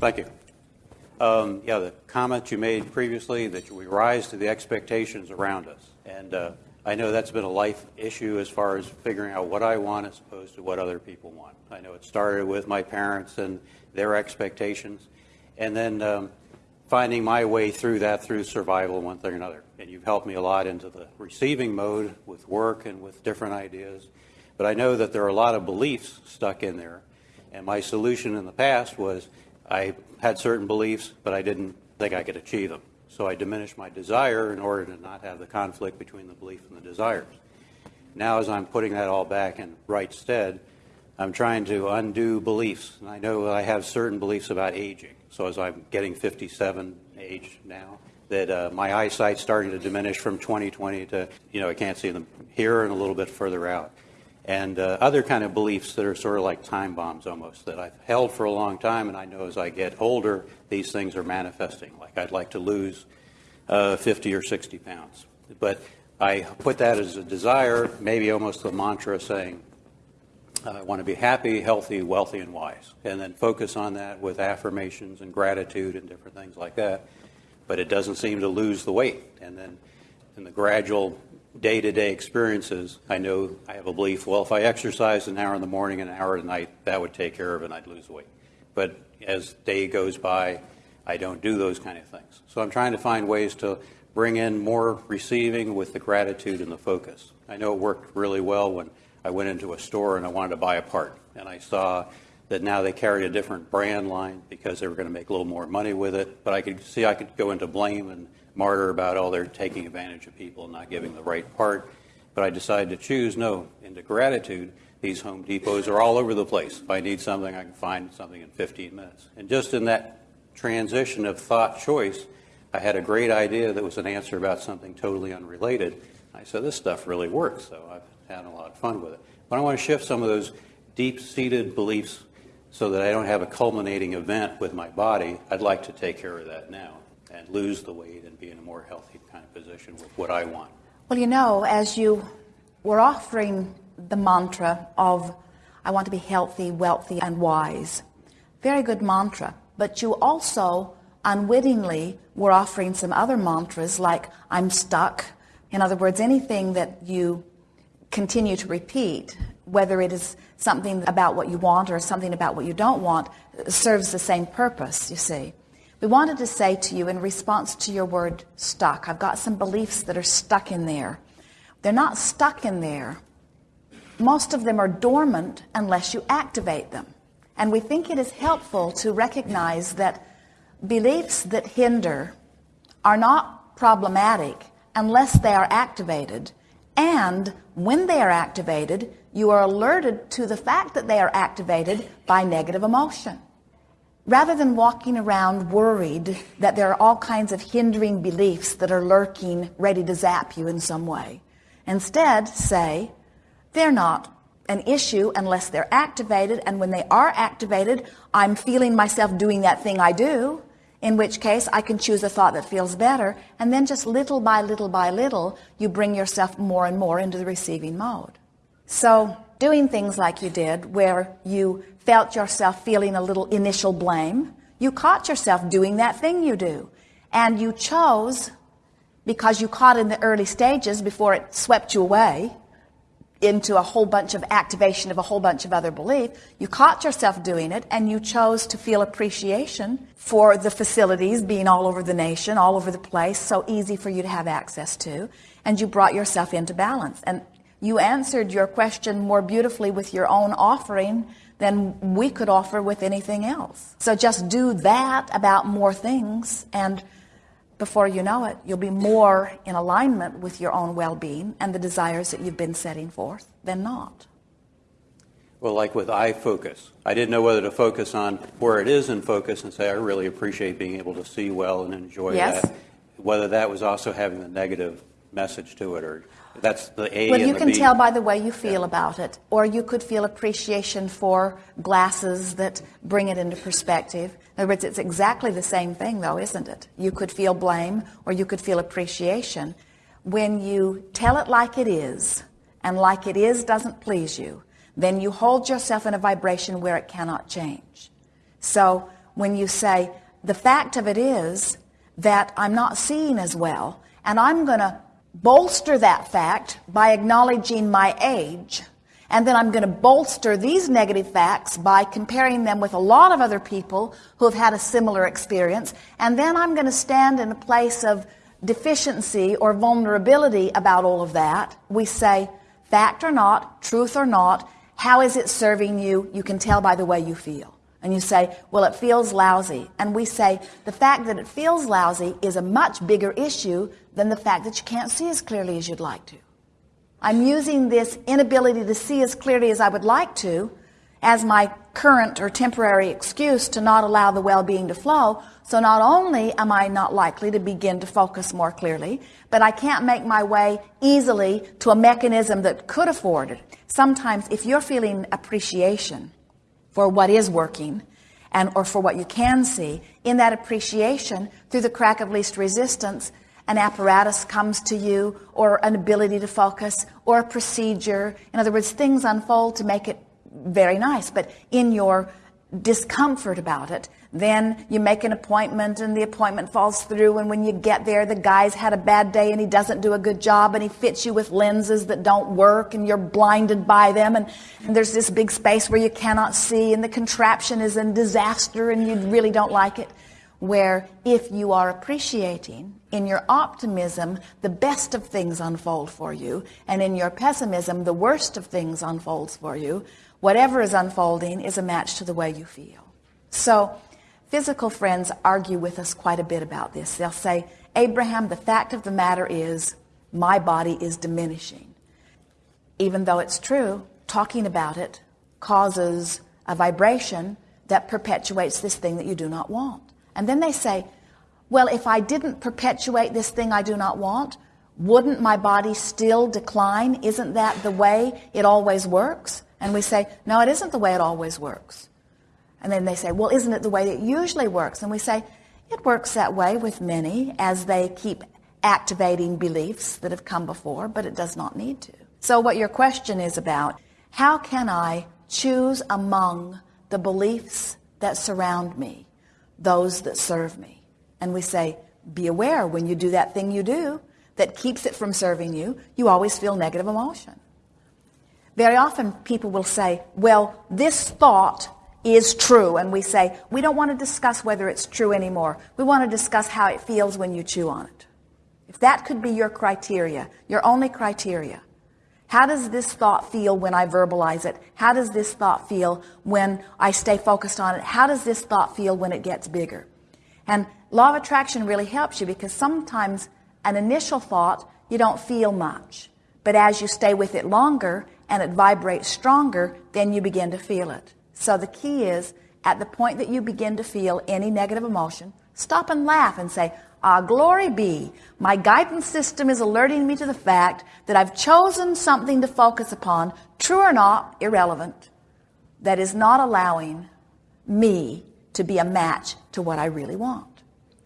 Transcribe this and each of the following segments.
Thank you. Um, yeah, the comment you made previously that we rise to the expectations around us. And uh, I know that's been a life issue as far as figuring out what I want as opposed to what other people want. I know it started with my parents and their expectations, and then um, finding my way through that through survival, one thing or another. And you've helped me a lot into the receiving mode with work and with different ideas. But I know that there are a lot of beliefs stuck in there. And my solution in the past was I had certain beliefs, but I didn't think I could achieve them. So I diminished my desire in order to not have the conflict between the belief and the desires. Now, as I'm putting that all back in right stead, I'm trying to undo beliefs. And I know I have certain beliefs about aging. So as I'm getting 57 age now, that uh, my eyesight's starting to diminish from 20/20 to, you know, I can't see them here and a little bit further out. And uh, other kind of beliefs that are sort of like time bombs almost that I've held for a long time, and I know as I get older, these things are manifesting. Like I'd like to lose uh, 50 or 60 pounds. But I put that as a desire, maybe almost a mantra saying, I want to be happy, healthy, wealthy, and wise. And then focus on that with affirmations and gratitude and different things like that. But it doesn't seem to lose the weight. And then in the gradual day to day experiences, I know I have a belief well, if I exercise an hour in the morning and an hour at night, that would take care of it and I'd lose weight. But as day goes by, I don't do those kind of things. So I'm trying to find ways to bring in more receiving with the gratitude and the focus. I know it worked really well when I went into a store and I wanted to buy a part. And I saw that now they carried a different brand line because they were going to make a little more money with it. But I could see I could go into blame and martyr about, oh, they're taking advantage of people and not giving the right part. But I decided to choose no, into gratitude. These Home Depots are all over the place. If I need something, I can find something in 15 minutes. And just in that transition of thought choice, I had a great idea that was an answer about something totally unrelated. I said, this stuff really works, so I've had a lot of fun with it. But I want to shift some of those deep-seated beliefs so that I don't have a culminating event with my body. I'd like to take care of that now and lose the weight and be in a more healthy kind of position with what I want. Well, you know, as you were offering the mantra of, I want to be healthy, wealthy, and wise, very good mantra. But you also unwittingly were offering some other mantras like, I'm stuck. In other words, anything that you continue to repeat, whether it is something about what you want or something about what you don't want, serves the same purpose, you see. We wanted to say to you in response to your word stuck, I've got some beliefs that are stuck in there. They're not stuck in there. Most of them are dormant unless you activate them. And we think it is helpful to recognize that beliefs that hinder are not problematic unless they are activated. And when they are activated, you are alerted to the fact that they are activated by negative emotion. Rather than walking around worried that there are all kinds of hindering beliefs that are lurking, ready to zap you in some way, instead say, they're not an issue unless they're activated. And when they are activated, I'm feeling myself doing that thing I do, in which case I can choose a thought that feels better. And then just little by little by little, you bring yourself more and more into the receiving mode. So doing things like you did, where you felt yourself feeling a little initial blame, you caught yourself doing that thing you do. And you chose, because you caught in the early stages before it swept you away into a whole bunch of activation of a whole bunch of other belief, you caught yourself doing it and you chose to feel appreciation for the facilities being all over the nation, all over the place, so easy for you to have access to, and you brought yourself into balance. And you answered your question more beautifully with your own offering than we could offer with anything else. So just do that about more things, and before you know it, you'll be more in alignment with your own well being and the desires that you've been setting forth than not. Well, like with eye focus, I didn't know whether to focus on where it is in focus and say, I really appreciate being able to see well and enjoy yes. that. Whether that was also having the negative message to it or that's the A. Well, you can B. tell by the way you feel yeah. about it, or you could feel appreciation for glasses that bring it into perspective. In other words, it's exactly the same thing, though, isn't it? You could feel blame, or you could feel appreciation. When you tell it like it is, and like it is doesn't please you, then you hold yourself in a vibration where it cannot change. So when you say, the fact of it is that I'm not seeing as well, and I'm going to bolster that fact by acknowledging my age. And then I'm going to bolster these negative facts by comparing them with a lot of other people who have had a similar experience. And then I'm going to stand in a place of deficiency or vulnerability about all of that. We say, fact or not, truth or not, how is it serving you? You can tell by the way you feel. And you say, well, it feels lousy. And we say, the fact that it feels lousy is a much bigger issue than the fact that you can't see as clearly as you'd like to. I'm using this inability to see as clearly as I would like to as my current or temporary excuse to not allow the well-being to flow. So not only am I not likely to begin to focus more clearly, but I can't make my way easily to a mechanism that could afford it. Sometimes if you're feeling appreciation, for what is working and or for what you can see. In that appreciation through the crack of least resistance an apparatus comes to you or an ability to focus or a procedure. In other words things unfold to make it very nice. But in your discomfort about it. Then you make an appointment and the appointment falls through and when you get there the guy's had a bad day and he doesn't do a good job and he fits you with lenses that don't work and you're blinded by them. And, and there's this big space where you cannot see and the contraption is in disaster and you really don't like it. Where if you are appreciating in your optimism the best of things unfold for you and in your pessimism the worst of things unfolds for you whatever is unfolding is a match to the way you feel so Physical friends argue with us quite a bit about this. They'll say, Abraham, the fact of the matter is my body is diminishing. Even though it's true, talking about it causes a vibration that perpetuates this thing that you do not want. And then they say, well, if I didn't perpetuate this thing I do not want, wouldn't my body still decline? Isn't that the way it always works? And we say, no, it isn't the way it always works. And then they say, well, isn't it the way it usually works? And we say, it works that way with many as they keep activating beliefs that have come before, but it does not need to. So what your question is about, how can I choose among the beliefs that surround me, those that serve me? And we say, be aware when you do that thing you do that keeps it from serving you, you always feel negative emotion. Very often people will say, well, this thought is true and we say we don't want to discuss whether it's true anymore. We want to discuss how it feels when you chew on it. If that could be your criteria your only criteria how does this thought feel when I verbalize it? How does this thought feel when I stay focused on it? How does this thought feel when it gets bigger? And law of attraction really helps you because sometimes an initial thought you don't feel much. But as you stay with it longer and it vibrates stronger then you begin to feel it so the key is at the point that you begin to feel any negative emotion, stop and laugh and say, Ah, glory be. My guidance system is alerting me to the fact that I've chosen something to focus upon, true or not, irrelevant, that is not allowing me to be a match to what I really want.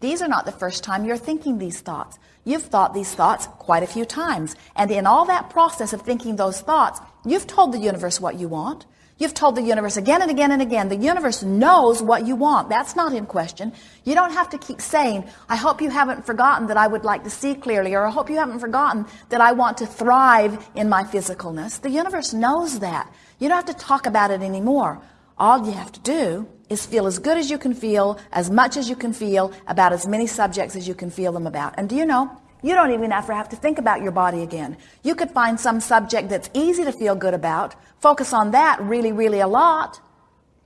These are not the first time you're thinking these thoughts. You've thought these thoughts quite a few times. And in all that process of thinking those thoughts, you've told the universe what you want. You've told the universe again and again and again. The universe knows what you want. That's not in question. You don't have to keep saying, I hope you haven't forgotten that I would like to see clearly, or I hope you haven't forgotten that I want to thrive in my physicalness. The universe knows that. You don't have to talk about it anymore. All you have to do is feel as good as you can feel, as much as you can feel, about as many subjects as you can feel them about. And do you know, you don't even ever have to think about your body again. You could find some subject that's easy to feel good about, focus on that really, really a lot.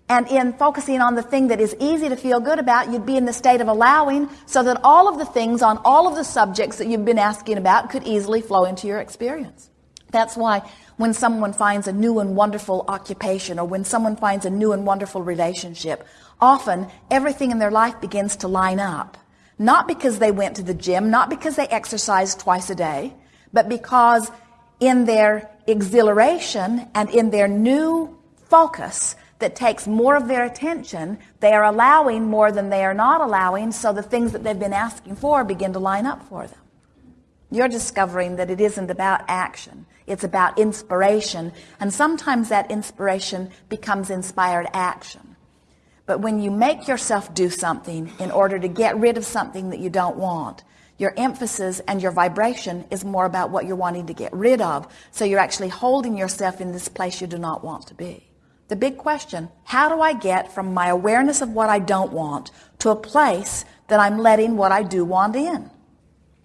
And in focusing on the thing that is easy to feel good about, you'd be in the state of allowing so that all of the things on all of the subjects that you've been asking about could easily flow into your experience. That's why when someone finds a new and wonderful occupation or when someone finds a new and wonderful relationship, often everything in their life begins to line up not because they went to the gym, not because they exercised twice a day, but because in their exhilaration and in their new focus that takes more of their attention, they are allowing more than they are not allowing, so the things that they've been asking for begin to line up for them. You're discovering that it isn't about action. It's about inspiration. And sometimes that inspiration becomes inspired action. But when you make yourself do something in order to get rid of something that you don't want, your emphasis and your vibration is more about what you're wanting to get rid of. So you're actually holding yourself in this place you do not want to be. The big question, how do I get from my awareness of what I don't want to a place that I'm letting what I do want in?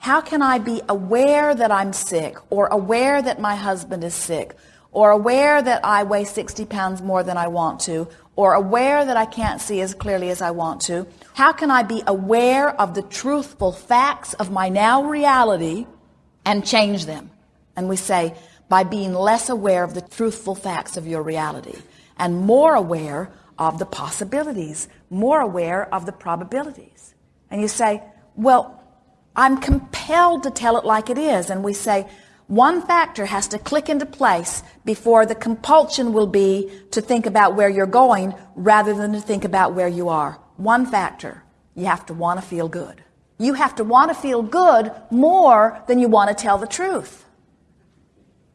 How can I be aware that I'm sick or aware that my husband is sick or aware that I weigh 60 pounds more than I want to or aware that I can't see as clearly as I want to? How can I be aware of the truthful facts of my now reality and change them? And we say, by being less aware of the truthful facts of your reality and more aware of the possibilities, more aware of the probabilities. And you say, well, I'm compelled to tell it like it is. And we say, one factor has to click into place before the compulsion will be to think about where you're going rather than to think about where you are. One factor. You have to want to feel good. You have to want to feel good more than you want to tell the truth.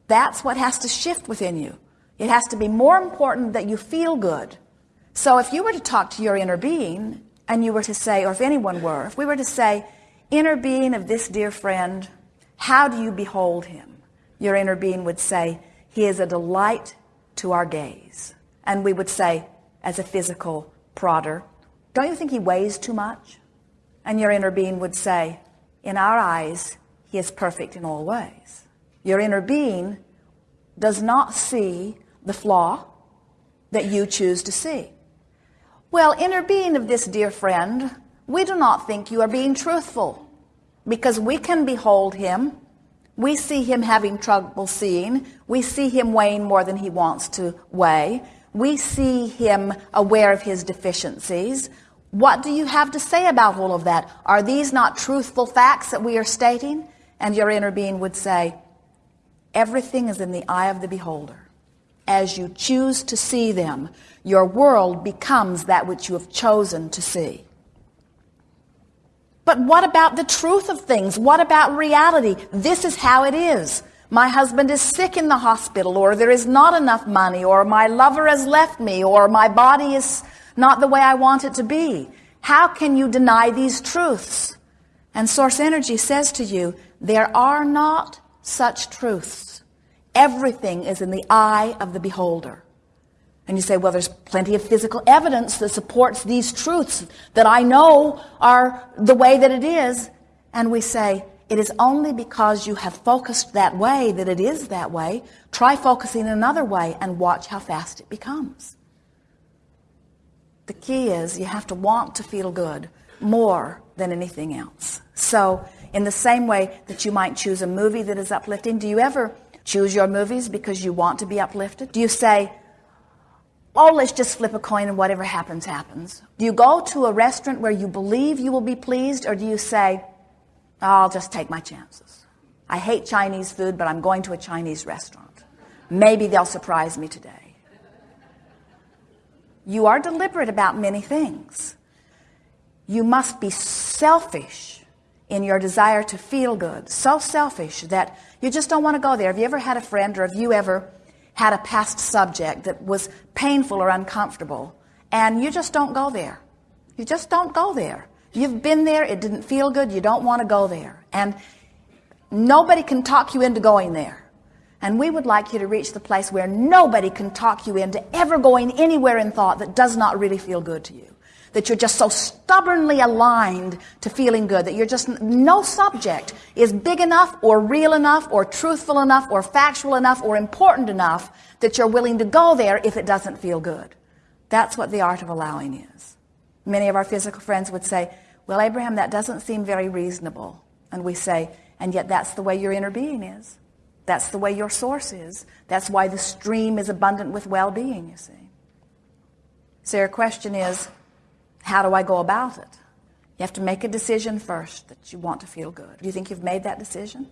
That's what has to shift within you. It has to be more important that you feel good. So if you were to talk to your inner being and you were to say, or if anyone were, if we were to say, inner being of this dear friend, how do you behold him? Your inner being would say, he is a delight to our gaze. And we would say, as a physical prodder, don't you think he weighs too much? And your inner being would say, in our eyes, he is perfect in all ways. Your inner being does not see the flaw that you choose to see. Well, inner being of this dear friend, we do not think you are being truthful because we can behold him. We see him having trouble seeing. We see him weighing more than he wants to weigh. We see him aware of his deficiencies. What do you have to say about all of that? Are these not truthful facts that we are stating? And your inner being would say, everything is in the eye of the beholder as you choose to see them, your world becomes that which you have chosen to see. But what about the truth of things? What about reality? This is how it is. My husband is sick in the hospital, or there is not enough money, or my lover has left me, or my body is not the way I want it to be. How can you deny these truths? And Source Energy says to you, there are not such truths. Everything is in the eye of the beholder. And you say, well, there's plenty of physical evidence that supports these truths that I know are the way that it is. And we say, it is only because you have focused that way that it is that way. Try focusing another way and watch how fast it becomes. The key is you have to want to feel good more than anything else. So, in the same way that you might choose a movie that is uplifting, do you ever choose your movies because you want to be uplifted? Do you say, oh, let's just flip a coin and whatever happens, happens? Do you go to a restaurant where you believe you will be pleased, or do you say, oh, I'll just take my chances? I hate Chinese food, but I'm going to a Chinese restaurant. Maybe they'll surprise me today. You are deliberate about many things. You must be selfish in your desire to feel good, so selfish that you just don't want to go there. Have you ever had a friend or have you ever had a past subject that was painful or uncomfortable and you just don't go there? You just don't go there. You've been there, it didn't feel good, you don't want to go there. And nobody can talk you into going there. And we would like you to reach the place where nobody can talk you into ever going anywhere in thought that does not really feel good to you that you're just so stubbornly aligned to feeling good that you're just no subject is big enough or real enough or truthful enough or factual enough or important enough that you're willing to go there if it doesn't feel good. That's what the art of allowing is. Many of our physical friends would say, well, Abraham, that doesn't seem very reasonable. And we say, and yet that's the way your inner being is. That's the way your source is. That's why the stream is abundant with well-being, you see. So your question is, how do I go about it? You have to make a decision first that you want to feel good. Do you think you've made that decision?